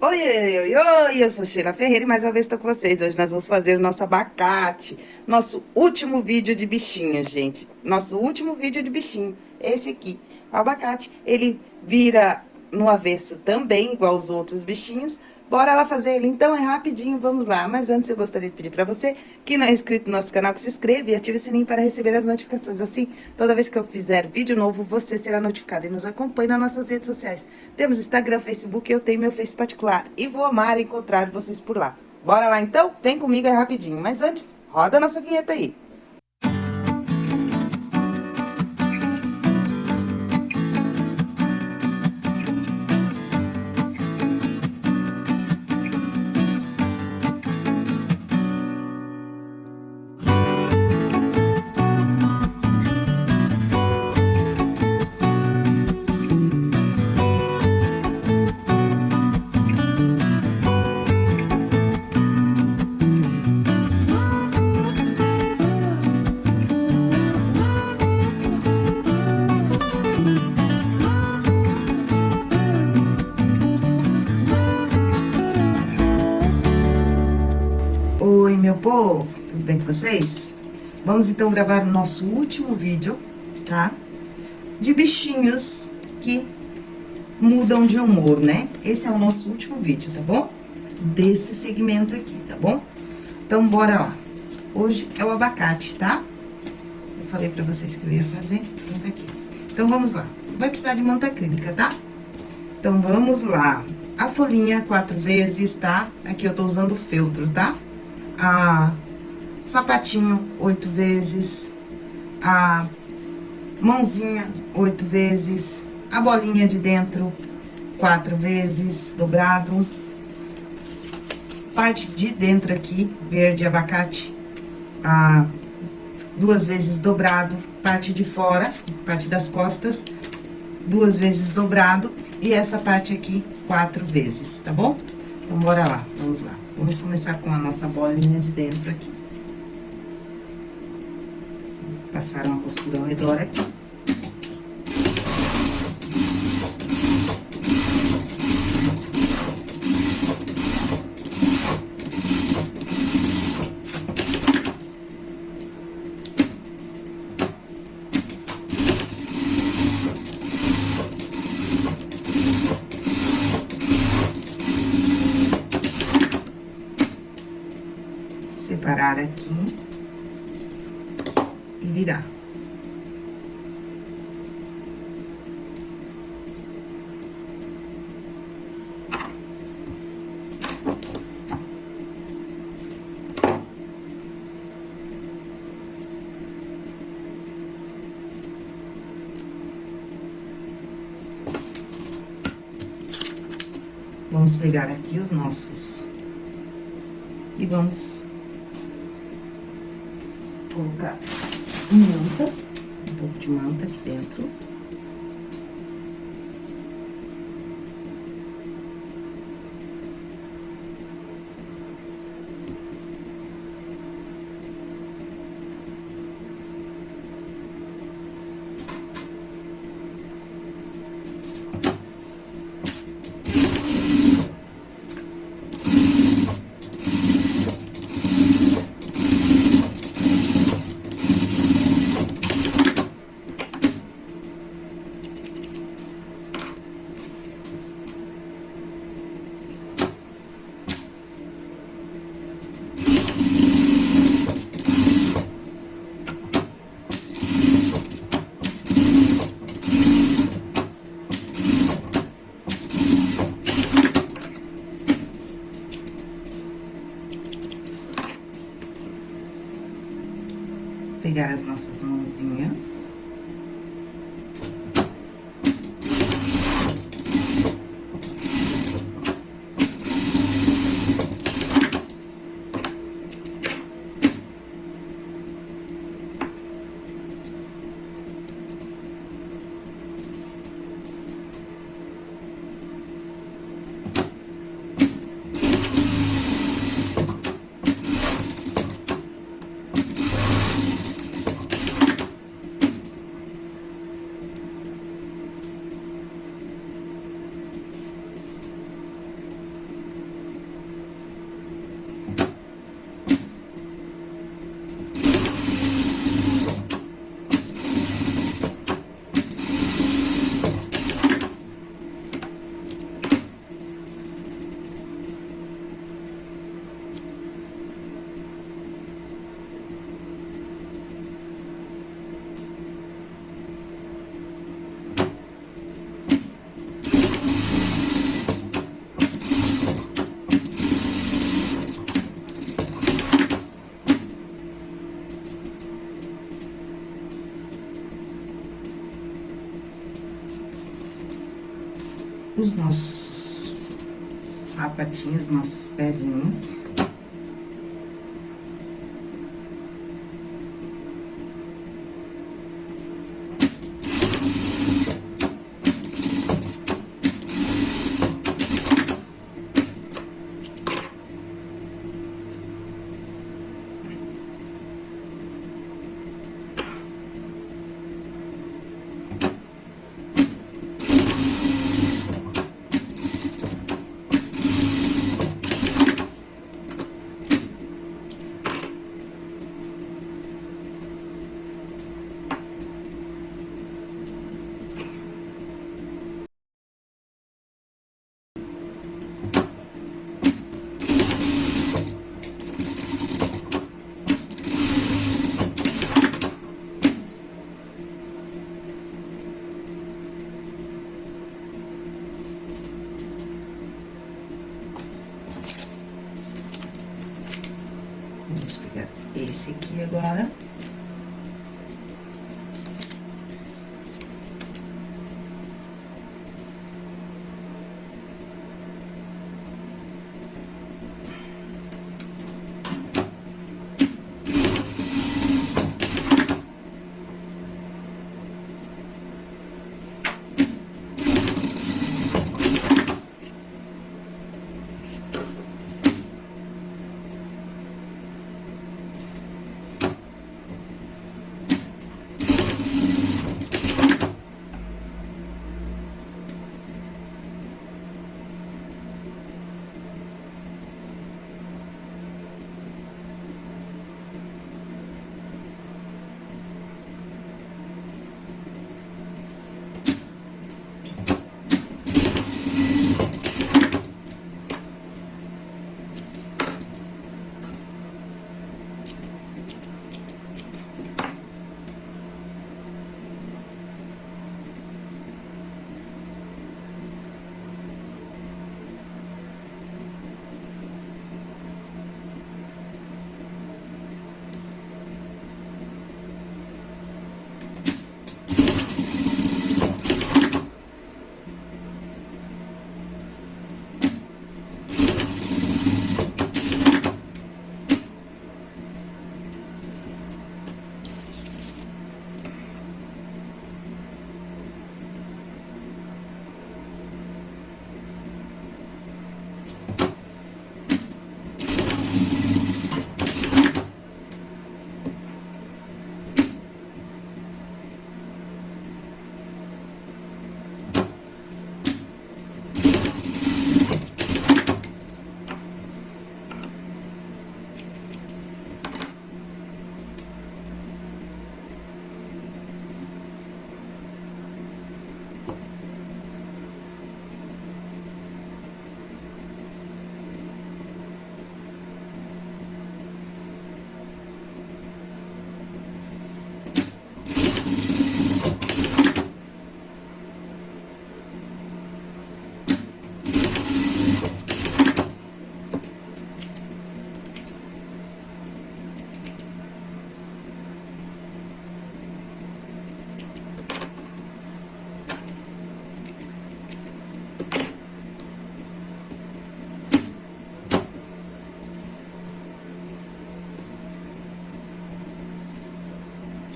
Oi, oi, oi, oi, eu sou Sheila Ferreira e mais uma vez estou com vocês. Hoje nós vamos fazer o nosso abacate, nosso último vídeo de bichinho, gente. Nosso último vídeo de bichinho, esse aqui. O abacate, ele vira no avesso também, igual os outros bichinhos, Bora lá fazer ele, então, é rapidinho, vamos lá. Mas antes eu gostaria de pedir pra você, que não é inscrito no nosso canal, que se inscreva e ative o sininho para receber as notificações. Assim, toda vez que eu fizer vídeo novo, você será notificado e nos acompanhe nas nossas redes sociais. Temos Instagram, Facebook, eu tenho meu Face particular e vou amar encontrar vocês por lá. Bora lá, então? Vem comigo, é rapidinho. Mas antes, roda a nossa vinheta aí. Tudo bem com vocês? Vamos, então, gravar o nosso último vídeo, tá? De bichinhos que mudam de humor, né? Esse é o nosso último vídeo, tá bom? Desse segmento aqui, tá bom? Então, bora lá. Hoje é o abacate, tá? Eu falei pra vocês que eu ia fazer, então aqui. Então, vamos lá. Vai precisar de manta acrílica, tá? Então, vamos lá. A folhinha quatro vezes, tá? Aqui eu tô usando feltro, tá? A sapatinho oito vezes, a mãozinha oito vezes, a bolinha de dentro quatro vezes, dobrado, parte de dentro aqui, verde abacate, a duas vezes dobrado, parte de fora, parte das costas, duas vezes dobrado, e essa parte aqui, quatro vezes, tá bom? Então, bora lá, vamos lá. Vamos começar com a nossa bolinha de dentro aqui. Passar uma costura ao redor aqui. E virar. Vamos pegar aqui os nossos e vamos colocar manta, um pouco de manta aqui dentro. florzinhas. os nossos sapatinhos, nossos pezinhos.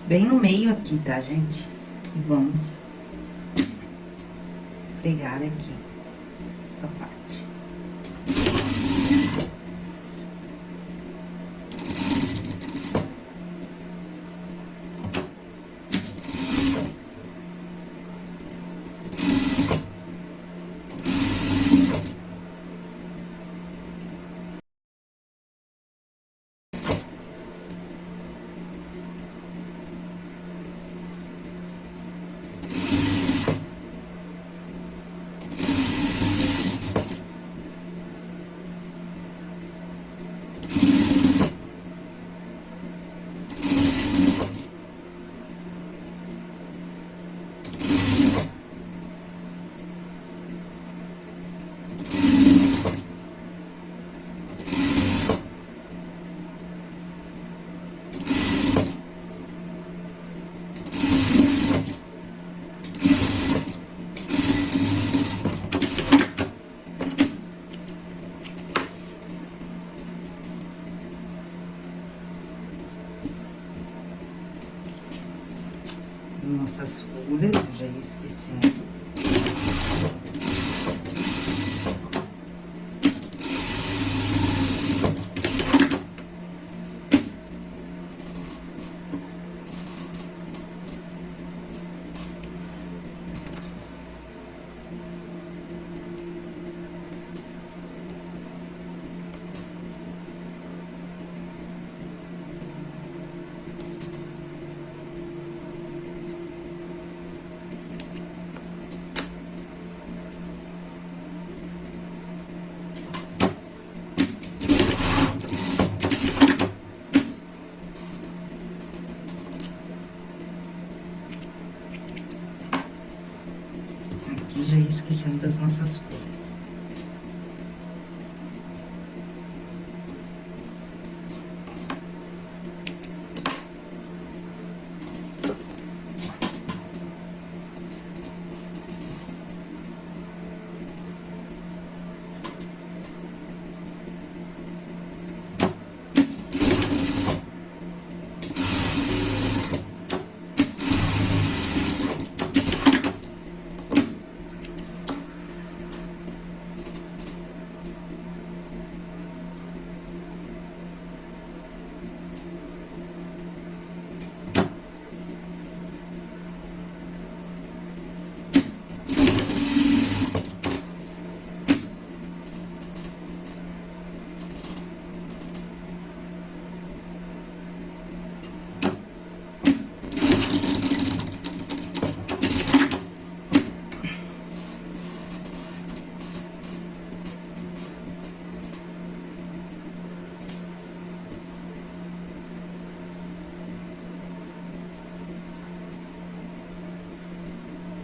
Bem no meio aqui, tá, gente? E vamos pregar aqui essa parte.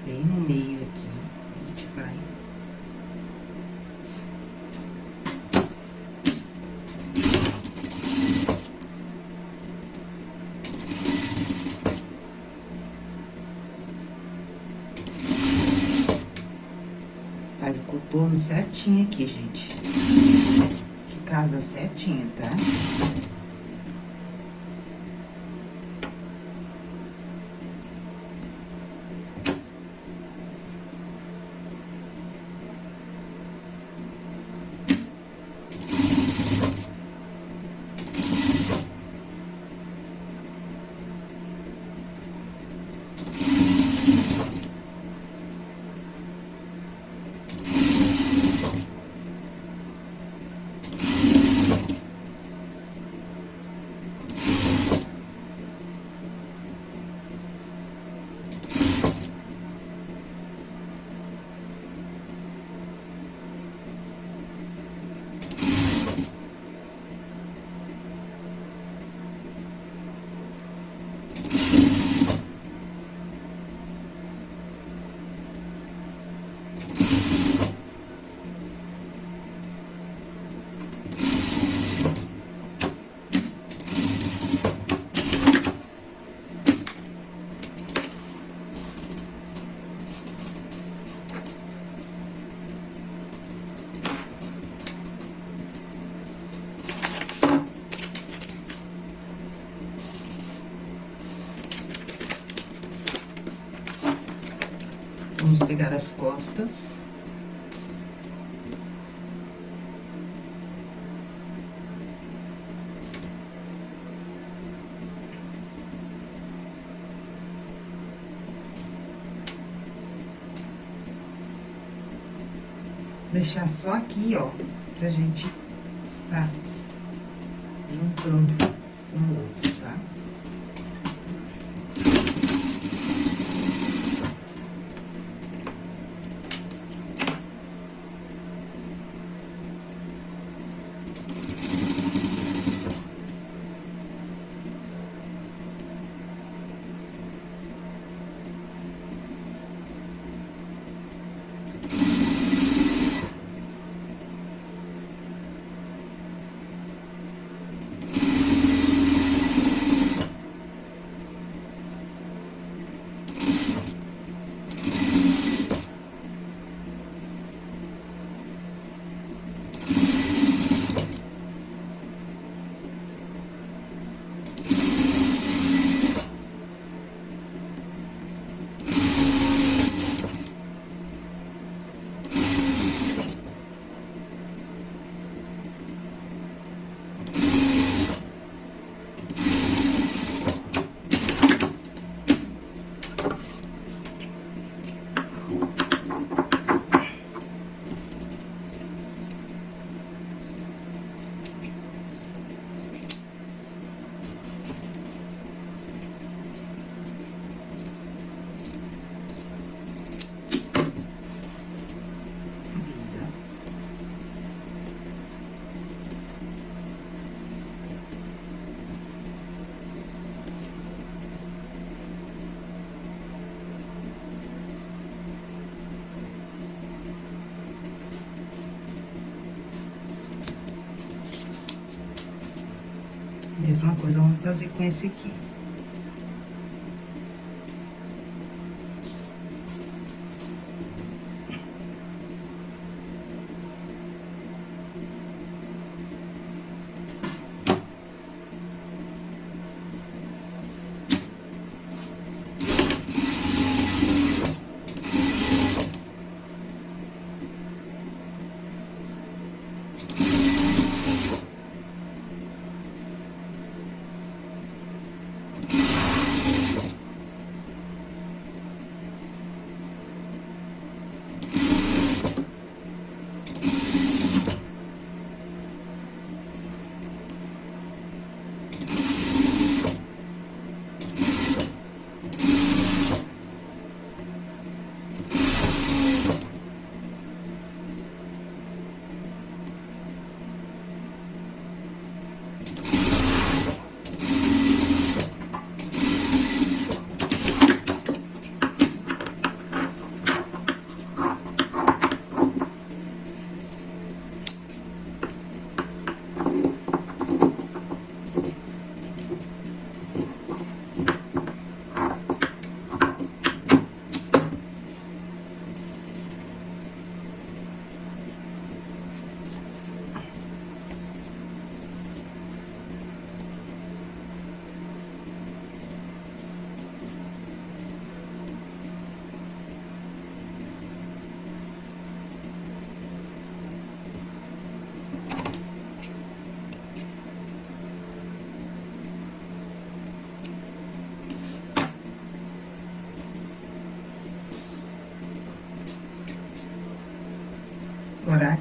Bem no meio aqui, a gente vai... Faz o contorno certinho aqui, gente. Que casa certinha, tá? Vamos pegar as costas. Deixar só aqui, ó, pra gente tá juntando fazer com esse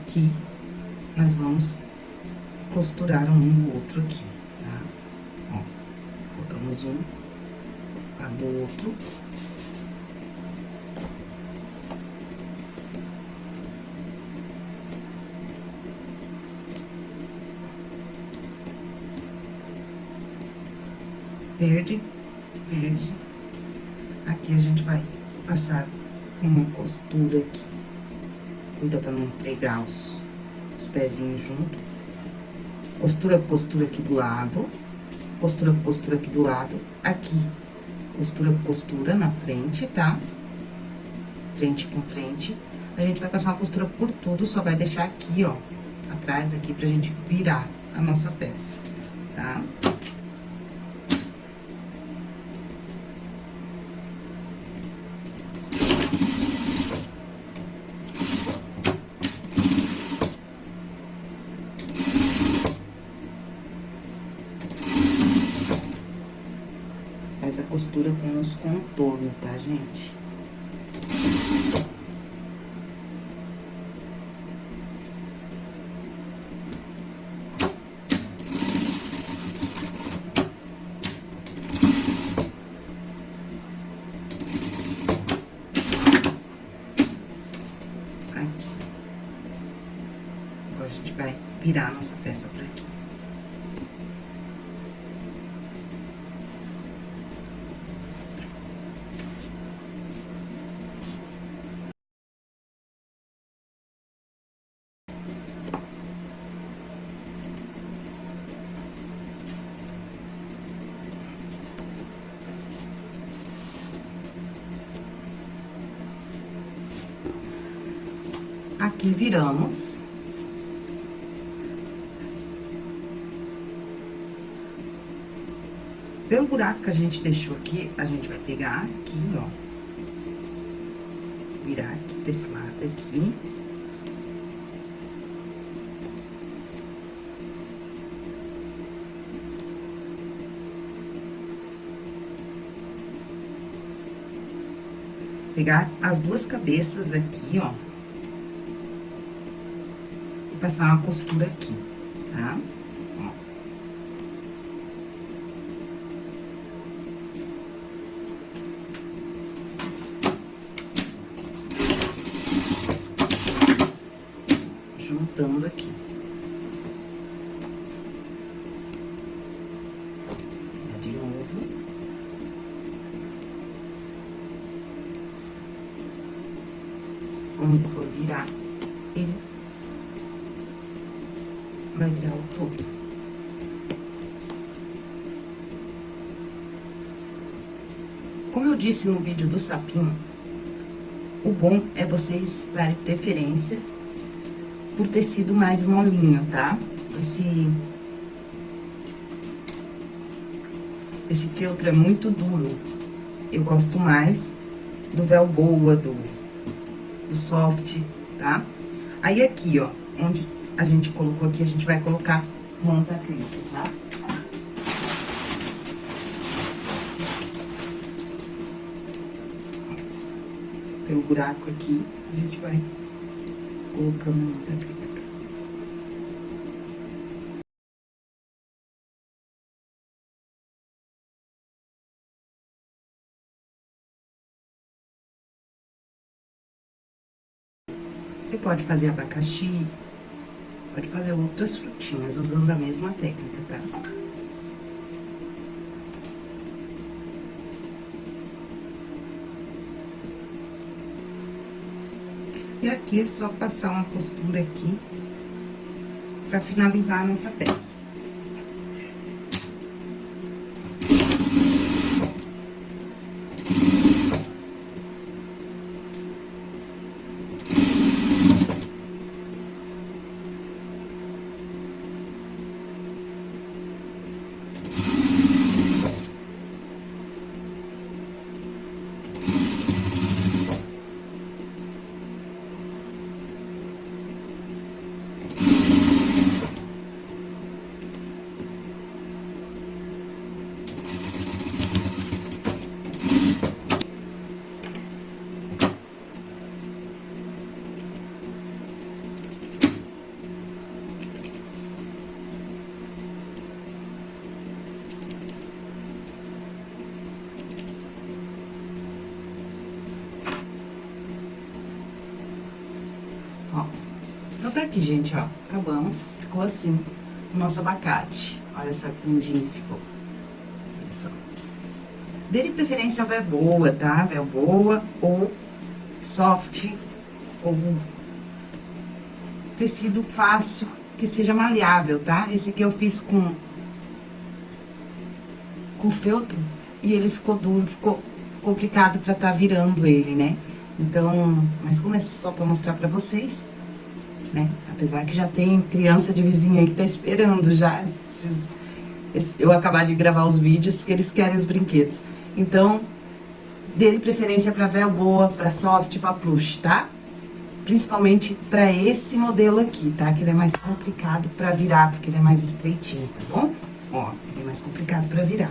aqui. Nós vamos costurar um no outro aqui, tá? Ó, colocamos um, a do outro. Verde, verde. Aqui a gente vai passar uma costura aqui. Cuida pra não pegar os, os pezinhos junto. Costura, costura aqui do lado. Costura, costura aqui do lado. Aqui, costura, costura na frente, tá? Frente com frente. A gente vai passar uma costura por tudo, só vai deixar aqui, ó, atrás aqui pra gente virar a nossa peça, tá? costura com os contornos, tá, gente? Aqui. Agora, a gente vai virar a nossa peça pra aqui. Aqui viramos. Pelo buraco que a gente deixou aqui, a gente vai pegar aqui, ó. Virar aqui pra esse lado aqui. Pegar as duas cabeças aqui, ó passar uma costura aqui, tá? Juntando aqui. De novo. For virar, ele mandar o povo. Como eu disse no vídeo do sapinho, o bom é vocês darem preferência por tecido mais molinho, tá? Esse... Esse feltro é muito duro. Eu gosto mais do velboa, do, do soft, tá? Aí aqui, ó, onde a gente colocou aqui, a gente vai colocar manta acrílica, tá? Pelo buraco aqui, a gente vai colocando manta acrílica. Você pode fazer abacaxi, pode fazer outras frutinhas usando a mesma técnica, tá? E aqui é só passar uma costura aqui pra finalizar a nossa peça. Aqui, gente, ó. Acabamos. Ficou assim o nosso abacate. Olha só que lindinho ficou. Olha só. Dê de preferência véu boa, tá? Véu boa ou soft ou tecido fácil, que seja maleável, tá? Esse aqui eu fiz com com feltro e ele ficou duro, ficou complicado pra tá virando ele, né? Então, mas como é só pra mostrar pra vocês, né? Apesar que já tem criança de vizinha que tá esperando já esses, eu acabar de gravar os vídeos, que eles querem os brinquedos. Então, dê preferência pra véu boa, pra soft, pra plush, tá? Principalmente pra esse modelo aqui, tá? Que ele é mais complicado pra virar, porque ele é mais estreitinho, tá bom? Ó, ele é mais complicado pra virar,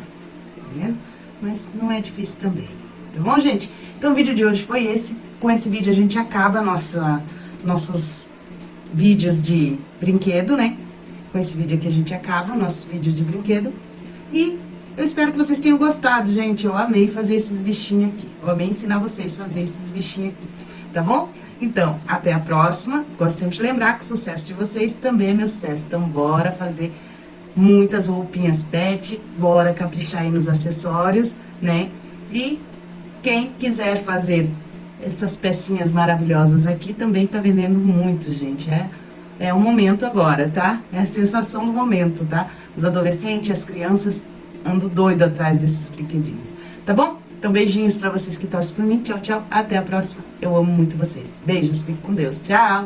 tá vendo? Mas não é difícil também, tá bom, gente? Então, o vídeo de hoje foi esse. Com esse vídeo, a gente acaba nossa, nossos vídeos de brinquedo, né? Com esse vídeo aqui, a gente acaba o nosso vídeo de brinquedo. E eu espero que vocês tenham gostado, gente. Eu amei fazer esses bichinhos aqui. Eu amei ensinar vocês a fazer esses bichinhos aqui, tá bom? Então, até a próxima. Gosto sempre de lembrar que o sucesso de vocês também é meu sucesso. Então, bora fazer muitas roupinhas pet, bora caprichar aí nos acessórios, né? E quem quiser fazer essas pecinhas maravilhosas aqui, também tá vendendo muito, gente. É, é o momento agora, tá? É a sensação do momento, tá? Os adolescentes, as crianças andam doido atrás desses brinquedinhos, tá bom? Então, beijinhos pra vocês que torcem por mim. Tchau, tchau. Até a próxima. Eu amo muito vocês. Beijos. Fique com Deus. Tchau.